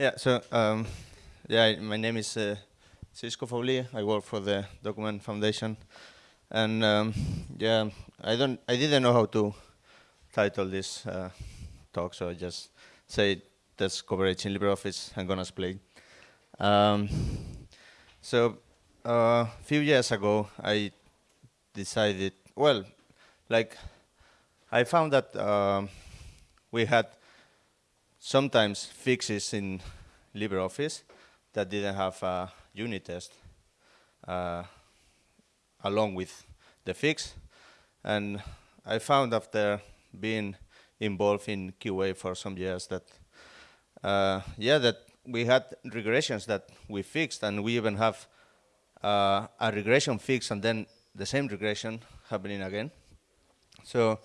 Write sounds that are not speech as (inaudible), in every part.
Yeah, so um, yeah, my name is uh, Xisco Fauli. I work for the Document Foundation, and um, yeah, I don't, I didn't know how to title this uh, talk, so I just say that's coverage in LibreOffice. I'm gonna explain. Um, so a uh, few years ago, I decided, well, like I found that um, we had sometimes fixes in LibreOffice that didn't have a unit test uh, along with the fix. And I found after being involved in QA for some years that, uh, yeah, that we had regressions that we fixed and we even have uh, a regression fix and then the same regression happening again. So,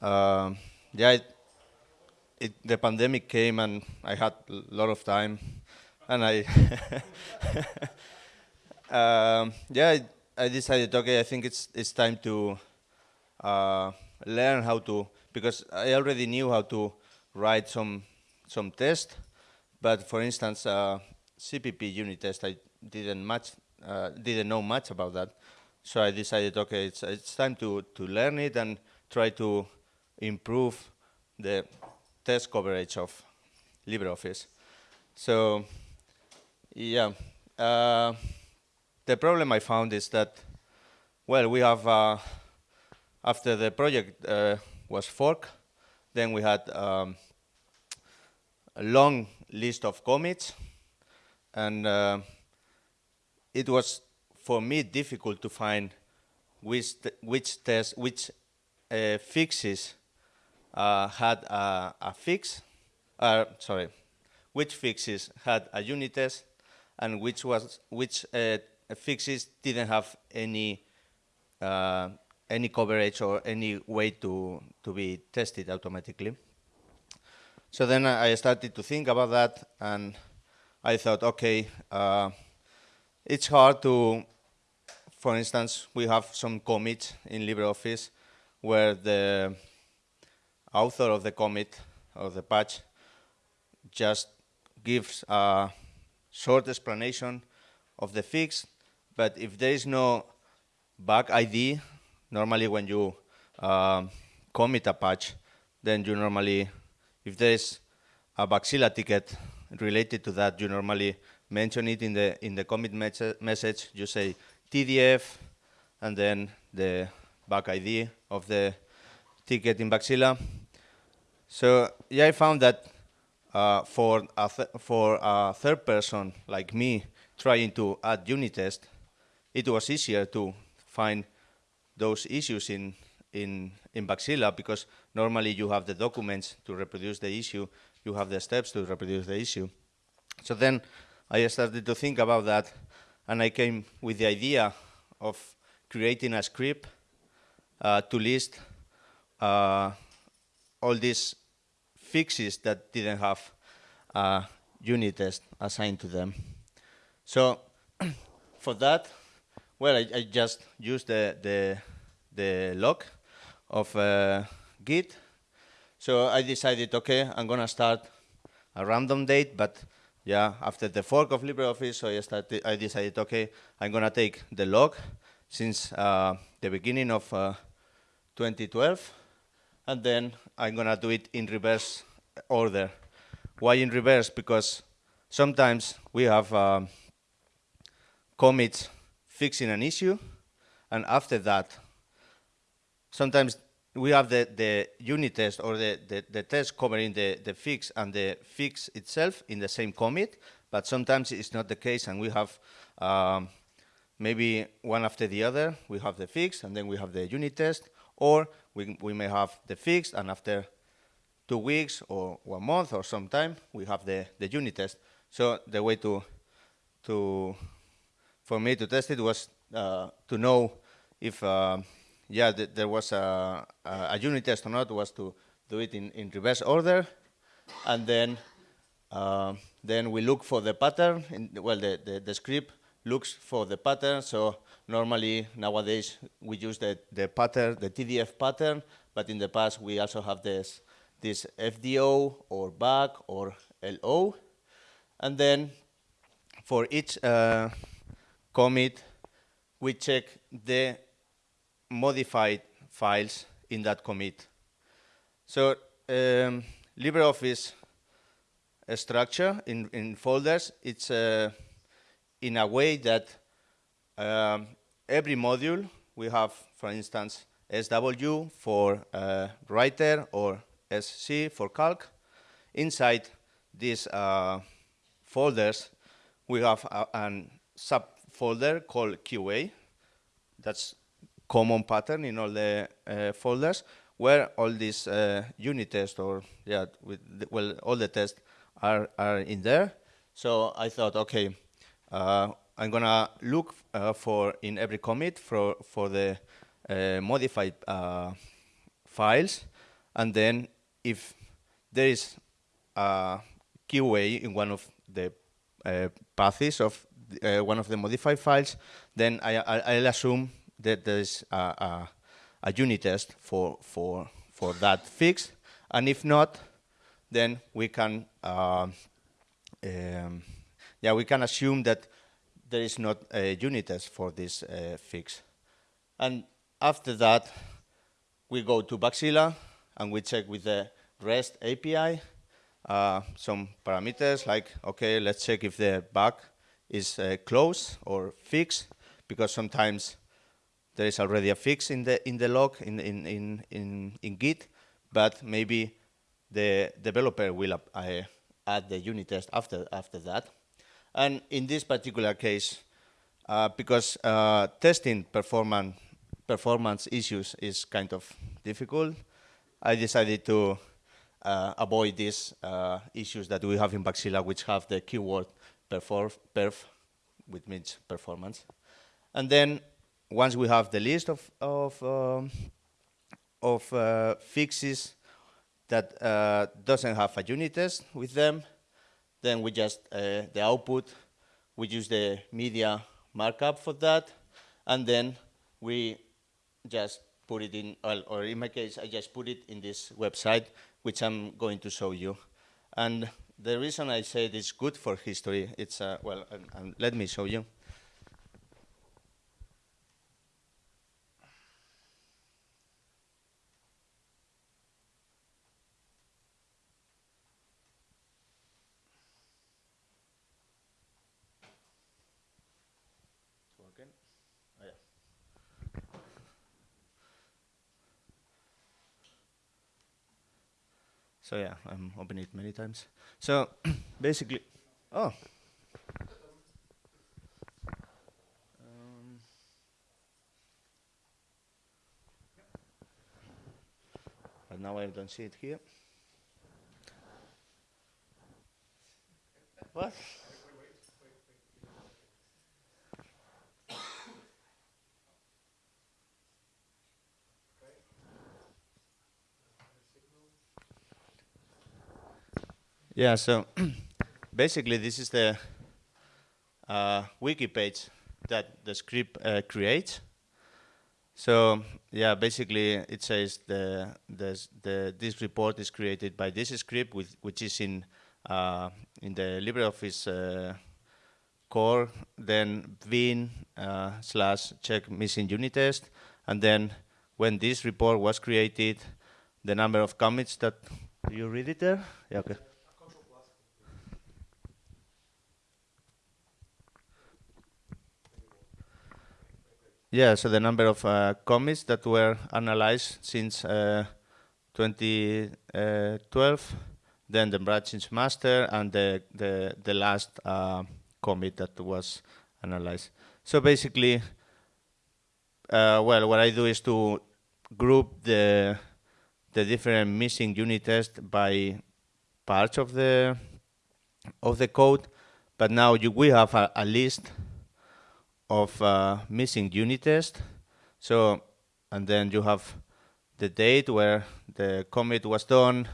um, yeah, it, the pandemic came and I had a lot of time, and I, (laughs) um, yeah, I, I, decided, okay, I think it's it's time to uh, learn how to because I already knew how to write some some test, but for instance, uh, CPP unit test, I didn't much uh, didn't know much about that, so I decided, okay, it's it's time to to learn it and try to improve the test coverage of LibreOffice. So, yeah, uh, the problem I found is that, well, we have, uh, after the project uh, was forked, then we had um, a long list of commits, and uh, it was, for me, difficult to find which, which test, which uh, fixes had a, a fix, uh, sorry, which fixes had a unit test and which was which uh, fixes didn't have any uh, any coverage or any way to to be tested automatically. So then I started to think about that, and I thought, okay, uh, it's hard to, for instance, we have some commits in LibreOffice where the author of the commit or the patch just gives a short explanation of the fix, but if there is no bug ID, normally when you um, commit a patch, then you normally, if there is a Bugzilla ticket related to that, you normally mention it in the in the commit message. You say TDF, and then the bug ID of the ticket in Bugzilla. So yeah, I found that uh, for a for a third person like me trying to add unit test, it was easier to find those issues in in in Bugzilla because normally you have the documents to reproduce the issue, you have the steps to reproduce the issue. So then I started to think about that, and I came with the idea of creating a script uh, to list uh, all these fixes that didn't have a unit test assigned to them. So (clears throat) for that, well, I, I, just used the, the, the log of uh, Git. So I decided, okay, I'm going to start a random date, but yeah, after the fork of LibreOffice, so I, started, I decided, okay, I'm going to take the log since uh, the beginning of uh, 2012, and then I'm gonna do it in reverse order. Why in reverse? Because sometimes we have um, commits fixing an issue, and after that, sometimes we have the, the unit test or the, the, the test covering the, the fix and the fix itself in the same commit, but sometimes it's not the case, and we have um, maybe one after the other. We have the fix, and then we have the unit test, or we, we may have the fixed, and after two weeks or one month or some time, we have the, the unit test. So the way to, to, for me to test it was uh, to know if, uh, yeah, th there was a, a, unit test or not, was to do it in, in reverse order, and then, uh, then we look for the pattern, in, well, the, the, the script looks for the pattern, so Normally, nowadays, we use the, the pattern, the TDF pattern, but in the past, we also have this, this FDO or bug or LO. And then for each uh, commit, we check the modified files in that commit. So um, LibreOffice structure in, in folders, it's uh, in a way that um, every module we have, for instance, SW for uh, writer or SC for calc. Inside these uh, folders, we have a, a subfolder called QA. That's common pattern in all the uh, folders where all these uh, unit tests or yeah, the, well, all the tests are are in there. So I thought, okay, uh, I'm gonna look uh, for in every commit for for the uh, modified uh, files, and then if there is a QA in one of the paths of one of the modified files, then I, I, will assume that there is a, a, a, unit test for, for, for that fix. And if not, then we can, uh, um, yeah, we can assume that there is not a unit test for this uh, fix. And after that, we go to Bugzilla and we check with the REST API uh, some parameters like, okay, let's check if the bug is uh, closed or fixed, because sometimes there is already a fix in the in the log in in in in, in Git, but maybe the developer will uh, add the unit test after after that. And in this particular case, uh, because uh, testing performance performance issues is kind of difficult, I decided to uh, avoid these uh, issues that we have in Bugzilla, which have the keyword perf, perf which means performance. And then once we have the list of, of, um, of uh, fixes that uh, doesn't have a unit test with them, then we just, uh, the output, we use the media markup for that, and then we just put it in, or in my case, I just put it in this website, which I'm going to show you. And the reason I say it's good for history, it's, uh, well, let me show you. So yeah, I'm opening it many times. So (clears throat) basically, oh. Um, but now I don't see it here. What? Yeah, so (clears throat) basically this is the uh, wiki page that the script uh, creates. So yeah, basically it says the, the, the this report is created by this script, with, which is in uh, in the LibreOffice uh, core, then bin uh, slash check missing unit test, and then when this report was created, the number of commits that you read it there? Yeah, okay. Yeah, so the number of uh, commits that were analyzed since uh, 2012, then the branch master, and the, the, the last uh, commit that was analyzed. So basically, uh, well, what I do is to group the the different missing unit tests by parts of the of the code, but now you, we have a, a list of uh, missing unit test. So, and then you have the date where the commit was done,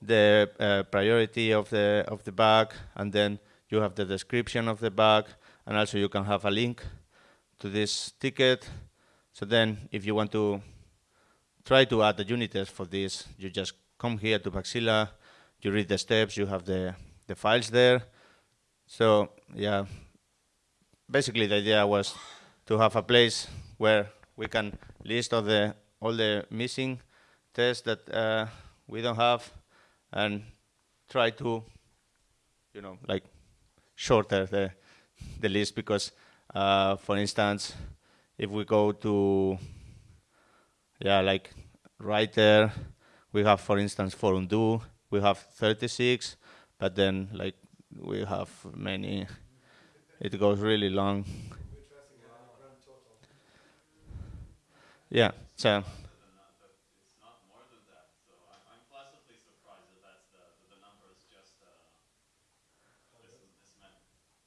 the uh, priority of the of the bug, and then you have the description of the bug, and also you can have a link to this ticket. So then, if you want to try to add a unit test for this, you just come here to Bugzilla, you read the steps, you have the the files there, So yeah, basically the idea was to have a place where we can list all the all the missing tests that uh, we don't have and try to, you know, like shorter the the list because, uh, for instance, if we go to, yeah, like right there, we have, for instance, for undo, we have 36, but then like we have many, it goes really long. Yeah, so.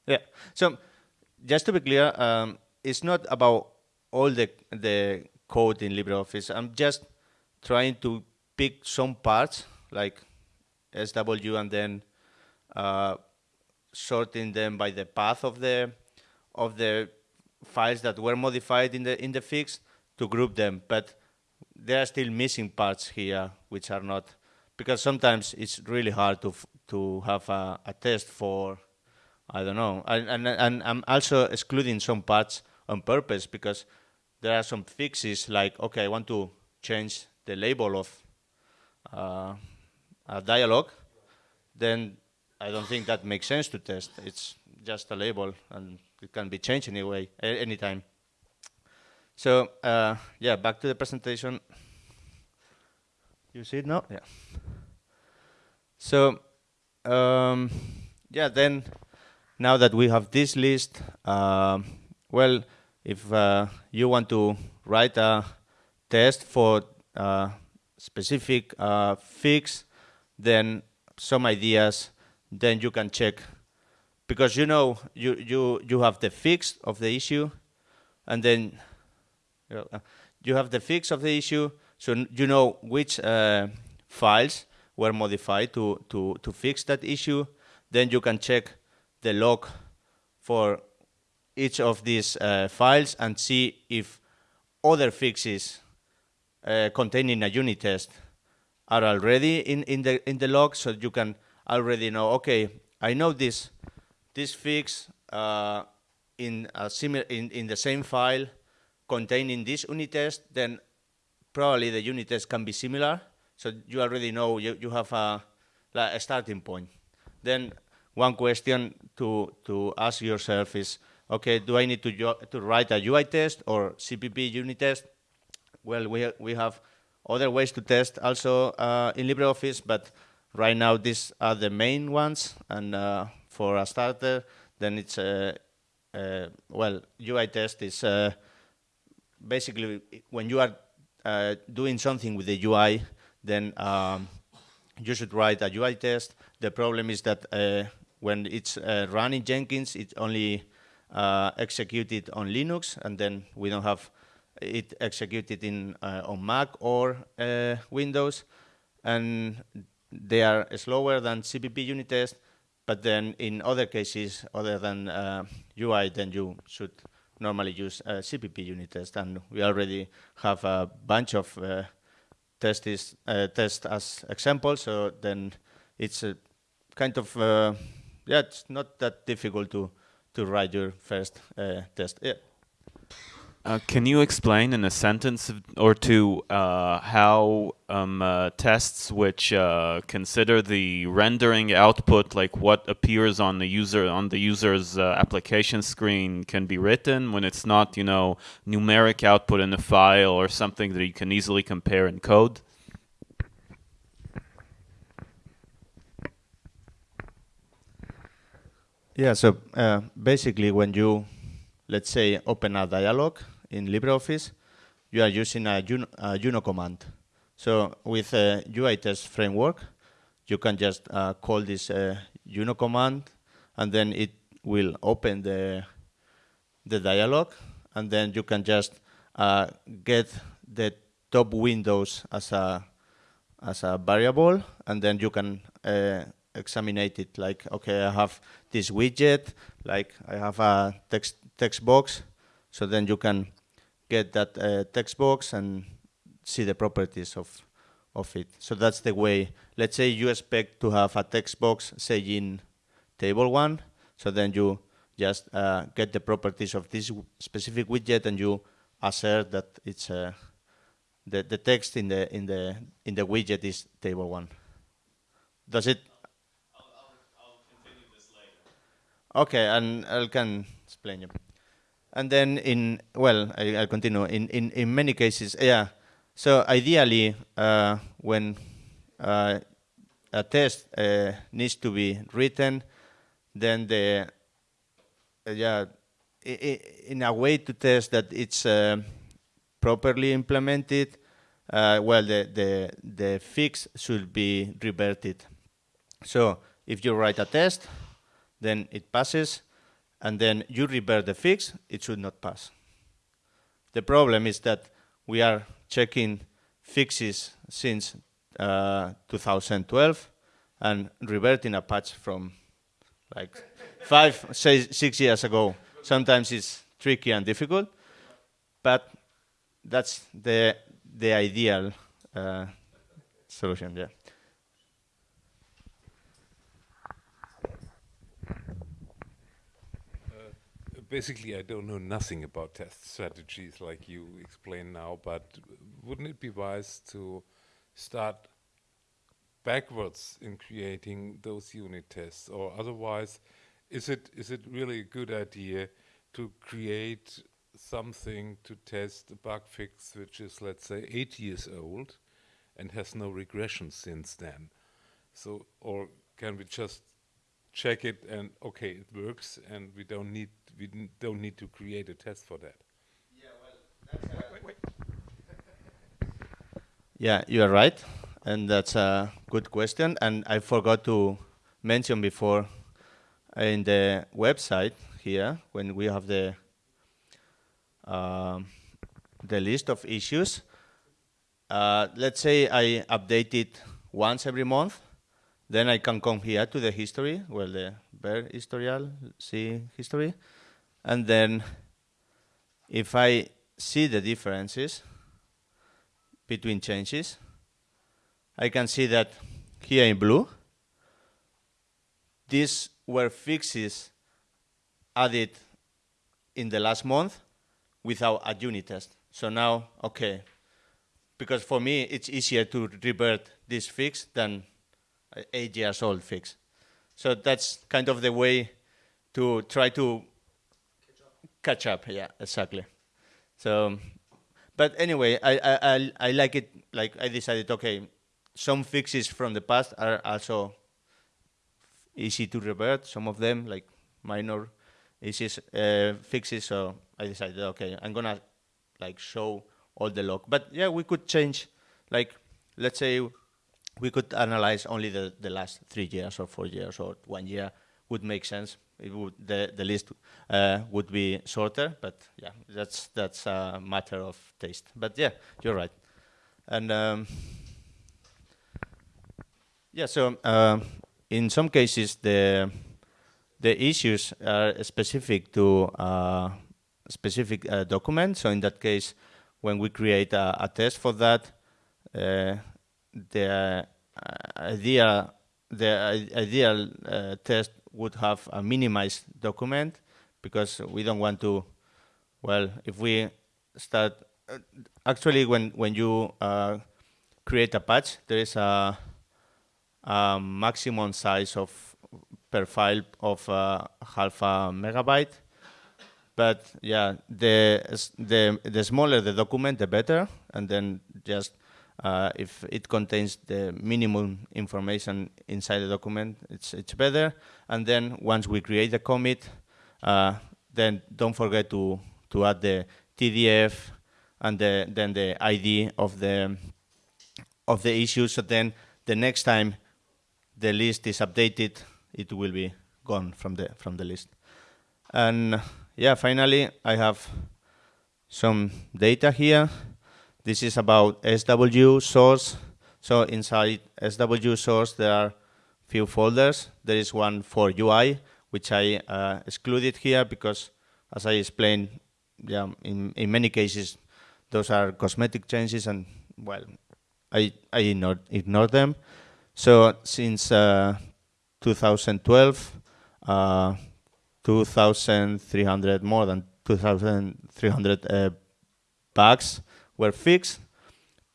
Yeah. So just to be clear, um, it's not about all the the code in LibreOffice. I'm just trying to pick some parts like SW and then uh, sorting them by the path of the of the files that were modified in the in the fix to group them. But there are still missing parts here which are not because sometimes it's really hard to to have a, a test for I don't know. And, and, and I'm also excluding some parts on purpose because there are some fixes like, okay, I want to change the label of uh, a dialog, then I don't think that makes sense to test. It's just a label and it can be changed anyway, anytime. So uh, yeah, back to the presentation. You see it now? Yeah. So um, yeah, then now that we have this list, uh, well, if uh, you want to write a test for a specific uh, fix, then some ideas, then you can check. Because you know, you, you, you have the fix of the issue, and then you have the fix of the issue, so you know which uh, files were modified to, to, to fix that issue. Then you can check the log for each of these uh, files and see if other fixes uh, containing a unit test are already in, in the in the log so you can already know okay I know this this fix uh, in a similar in, in the same file containing this unit test then probably the unit test can be similar so you already know you, you have a, like a starting point then one question to, to ask yourself is, okay, do I need to, to write a UI test or CPP unit test? Well, we, we have other ways to test also uh, in LibreOffice, but right now these are the main ones. And uh, for a starter, then it's, uh, uh well, UI test is uh, basically when you are uh, doing something with the UI, then um, you should write a UI test. The problem is that when it's uh, running Jenkins, it's only uh, executed on Linux, and then we don't have it executed in uh, on Mac or uh, Windows, and they are slower than CPP unit test. But then in other cases, other than UI, uh, then you should normally use CPP unit test, and we already have a bunch of uh, tests uh, as examples. So then it's a kind of uh, yeah, it's not that difficult to to write your first uh, test. Yeah. Uh, can you explain in a sentence or two uh, how um, uh, tests which uh, consider the rendering output, like what appears on the user on the user's uh, application screen, can be written when it's not, you know, numeric output in a file or something that you can easily compare in code? Yeah, so basically when you, let's say, open a dialog in LibreOffice, you are using a UNO, a UNO command. So with a UI test framework, you can just uh, call this uh, UNO command, and then it will open the the dialog, and then you can just uh, get the top windows as a as a variable, and then you can uh, examine it like, okay, I have this widget, like I have a text, text box, so then you can get that uh, text box and see the properties of, of it. So that's the way, let's say you expect to have a text box, say in table one, So then you just uh, get the properties of this specific widget and you assert that it's uh, the, the text in the in the in the widget is table one. Does it? I'll, I'll, I'll continue this later. Okay, and I can explain you. And then in well, I, will continue. In, in in many cases, yeah. So ideally, uh, when uh, a test uh, needs to be written, then the uh, yeah, in a way to test that it's uh, properly implemented, uh, well, the, the, the fix should be reverted. So if you write a test, then it passes, and then you revert the fix, it should not pass. The problem is that we are checking fixes since uh, 2012 and reverting a patch from like five, say, six years ago. Sometimes it's tricky and difficult, but that's the the ideal uh, solution. Yeah. Basically, I don't know nothing about test strategies like you explain now, but wouldn't it be wise to start backwards in creating those unit tests, or otherwise, is it is it really a good idea to create something to test a bug fix which is let's say eight years old and has no regression since then? So, or can we just check it and okay, it works, and we don't need we don't need to create a test for that? Yeah, well, wait, wait. yeah, you are right and that's a good question. And I forgot to mention before in the website here when we have the um, the list of issues. Uh, let's say I update it once every month, then I can come here to the history, well, the bear historial, see history, and then if I see the differences between changes, I can see that here in blue, these were fixes added in the last month without a unit test. So now, okay, because for me it's easier to revert this fix than eight years old fix. So that's kind of the way to try to catch up. Yeah, exactly. So, but anyway, I, I, I, like it, like I decided, okay, some fixes from the past are also easy to revert. Some of them, like minor issues, uh, fixes. So I decided, okay, I'm gonna like show all the log. But yeah, we could change, like let's say we could analyze only the, the last three years or four years or one year would make sense. It would the the list uh, would be shorter, but yeah, that's that's a matter of taste. But yeah, you're right, and. Um, yeah, so uh, in some cases the the issues are specific to uh, specific uh, document. So in that case, when we create a, a test for that, uh, the idea the ideal uh, test would have a minimized document because we don't want to. Well, if we start uh, actually when when you create a patch, there is a um, maximum size of per file of uh, half a megabyte. But yeah, the the the smaller the document, the better. And then just uh, if it contains the minimum information inside the document, it's it's better. And then once we create the commit, uh, then don't forget to to add the TDF and the, then the ID of the of the issue. So then the next time the list is updated, it will be gone from the from the list. And yeah, finally, I have some data here. This is about SW source. So inside SW source, there are few folders. There is one for UI, which I uh, excluded here because, as I explained, yeah, in, in many cases, those are cosmetic changes, and well, I I ignore ignore them. So since uh, 2012, uh, 2,300 more than 2,300 uh, bugs were fixed,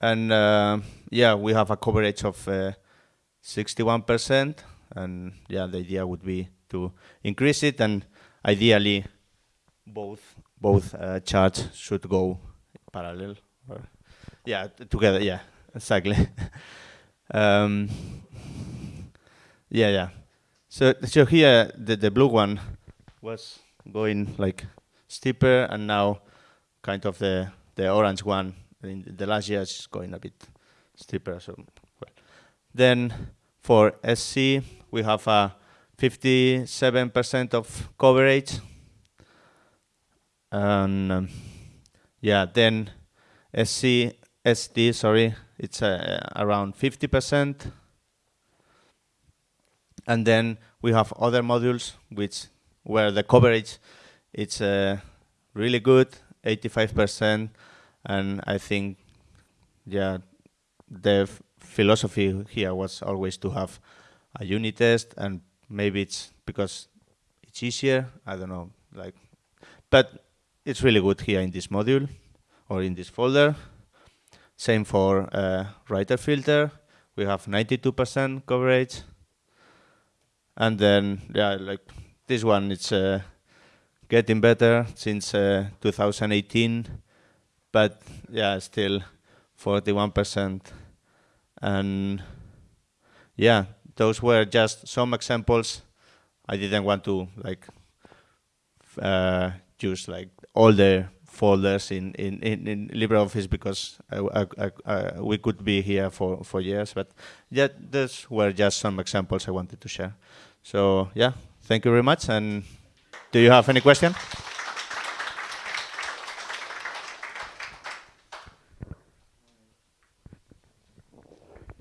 and uh, yeah, we have a coverage of 61%, and yeah, the idea would be to increase it, and ideally, both both uh, charts should go parallel. Or yeah, together. Yeah, exactly. (laughs) um, yeah, yeah. So, so here the the blue one was going like steeper, and now kind of the the orange one in the last year is going a bit steeper. So, well. then for SC we have a 57% of coverage, and um, yeah, then SC SD sorry, it's uh, around 50%. And then we have other modules which where the coverage it's uh, really good, 85%, and I think yeah, the philosophy here was always to have a unit test, and maybe it's because it's easier. I don't know, like, but it's really good here in this module or in this folder. Same for uh, writer filter. We have 92% coverage. And then, yeah, like this one, it's uh, getting better since uh, 2018, but yeah, still 41%. And yeah, those were just some examples. I didn't want to like uh, use like all the folders in, in, in, in LibreOffice because I, I, I, we could be here for, for years. But yeah, those were just some examples I wanted to share. So yeah, thank you very much. And do you have any question?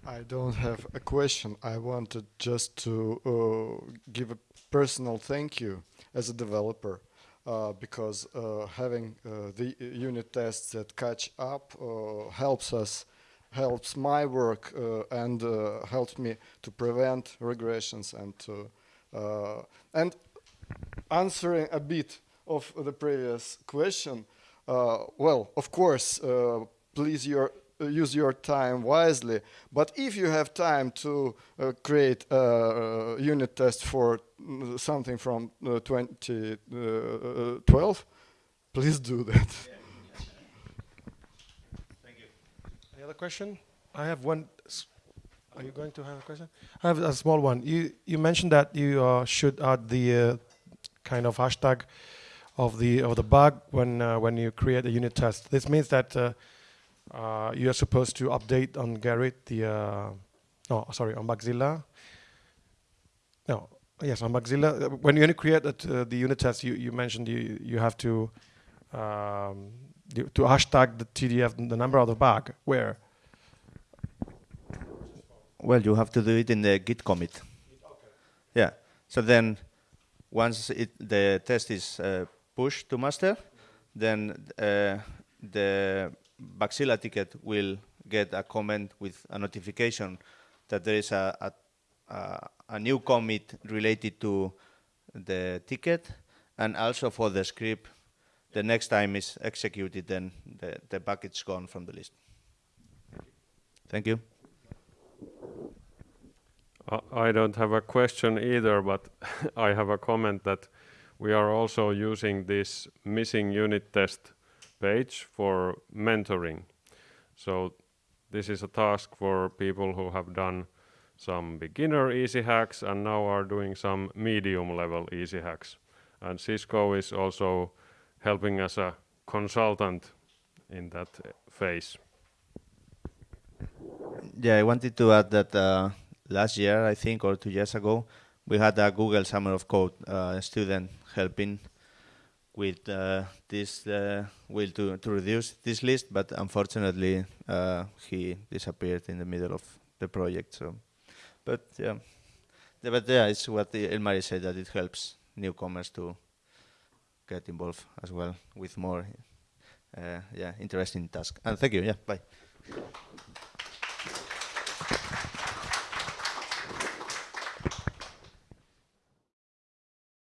I don't have a question. I wanted just to uh, give a personal thank you as a developer uh, because uh, having uh, the unit tests that catch up uh, helps us, helps my work uh, and helps me to prevent regressions and to, and answering a bit of the previous question. well, of course, please your uh, use your time wisely. But if you have time to uh, create a unit test for mm, something from uh, 2012, please do that. Thank you. Any other question? I have one. Are you going to have a question? I have a small one. You you mentioned that you uh, should add the uh, kind of hashtag of the of the bug when uh, when you create a unit test. This means that uh, you are supposed to update on Gerrit the, uh, no, sorry, on Bugzilla. No, yes, on Bugzilla. When you create that, uh, the unit test, you, you mentioned you, you have to, um, to hashtag the TDF, the number of the bug. Where? Well, you have to do it in the Git commit. Okay. Yeah. So then, once it, the test is uh, pushed to master, then uh, the Bugzilla ticket will get a comment with a notification that there is a, a, a, new commit related to the ticket and also for the script the next time it's executed then the, the bucket's gone from the list. Thank you. I don't have a question either, but (laughs) I have a comment that we are also using this missing unit test page for mentoring. So this is a task for people who have done some beginner easy hacks and now are doing some medium level easy hacks. And Xisco is also helping as a consultant in that phase. Yeah, I wanted to add that uh, last year, I think, or two years ago, we had a Google Summer of Code uh, student helping with uh, this uh, will to, to reduce this list, but unfortunately uh, he disappeared in the middle of the project. So, but yeah, but yeah, it's what Ilmari said that it helps newcomers to get involved as well with more uh, yeah interesting tasks. And thank you. Yeah, bye.